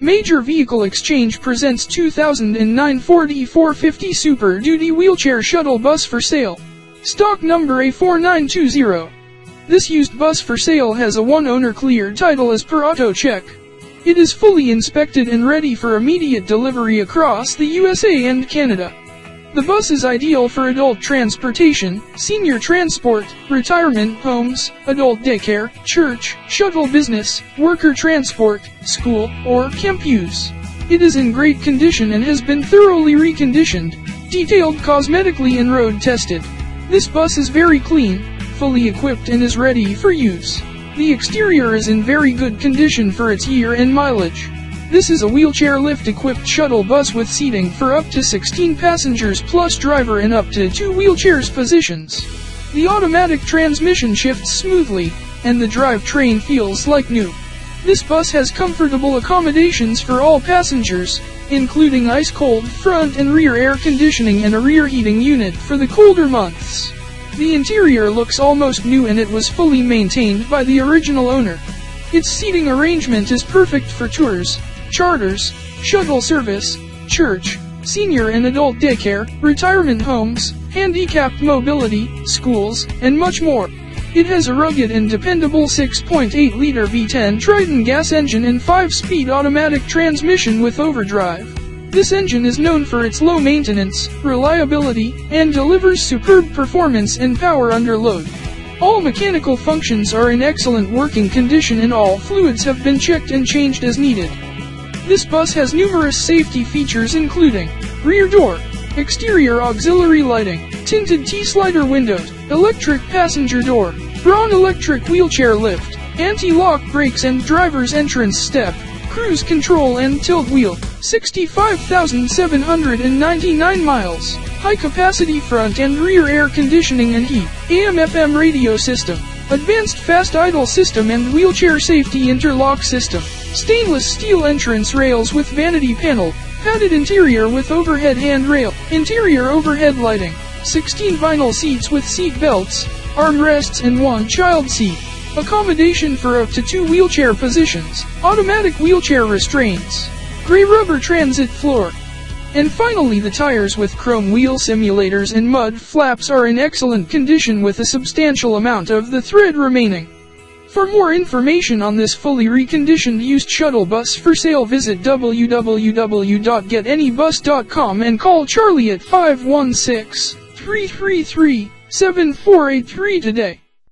Major Vehicle Exchange presents 2009 Ford E450 Super Duty Wheelchair Shuttle Bus for sale. Stock number A4920. This used bus for sale has a one-owner clear title as per AutoCheck. It is fully inspected and ready for immediate delivery across the USA and Canada. The bus is ideal for adult transportation, senior transport, retirement homes, adult daycare, church, shuttle business, worker transport, school, or camp use. It is in great condition and has been thoroughly reconditioned, detailed cosmetically and road tested. This bus is very clean, fully equipped and is ready for use. The exterior is in very good condition for its year and mileage. This is a wheelchair lift-equipped shuttle bus with seating for up to 16 passengers plus driver in up to two wheelchairs positions. The automatic transmission shifts smoothly, and the drivetrain feels like new. This bus has comfortable accommodations for all passengers, including ice-cold front and rear air conditioning and a rear heating unit for the colder months. The interior looks almost new and it was fully maintained by the original owner. Its seating arrangement is perfect for tours, charters, shuttle service, church, senior and adult daycare, retirement homes, handicapped mobility, schools, and much more. It has a rugged and dependable 6.8-liter V10 Triton gas engine and 5-speed automatic transmission with overdrive. This engine is known for its low maintenance, reliability, and delivers superb performance and power under load. All mechanical functions are in excellent working condition and all fluids have been checked and changed as needed. This bus has numerous safety features including rear door, exterior auxiliary lighting, tinted T-slider windows, electric passenger door, Braun electric wheelchair lift, anti-lock brakes and driver's entrance step, cruise control and tilt wheel, 65,799 miles, high capacity front and rear air conditioning and heat, AM FM radio system, advanced fast idle system and wheelchair safety interlock system. Stainless steel entrance rails with vanity panel, padded interior with overhead handrail, interior overhead lighting, 16 vinyl seats with seat belts, armrests and one child seat. Accommodation for up to two wheelchair positions, automatic wheelchair restraints, gray rubber transit floor. And finally the tires with chrome wheel simulators and mud flaps are in excellent condition with a substantial amount of the thread remaining. For more information on this fully reconditioned used shuttle bus for sale visit www.getanybus.com and call Charlie at 516-333-7483 today.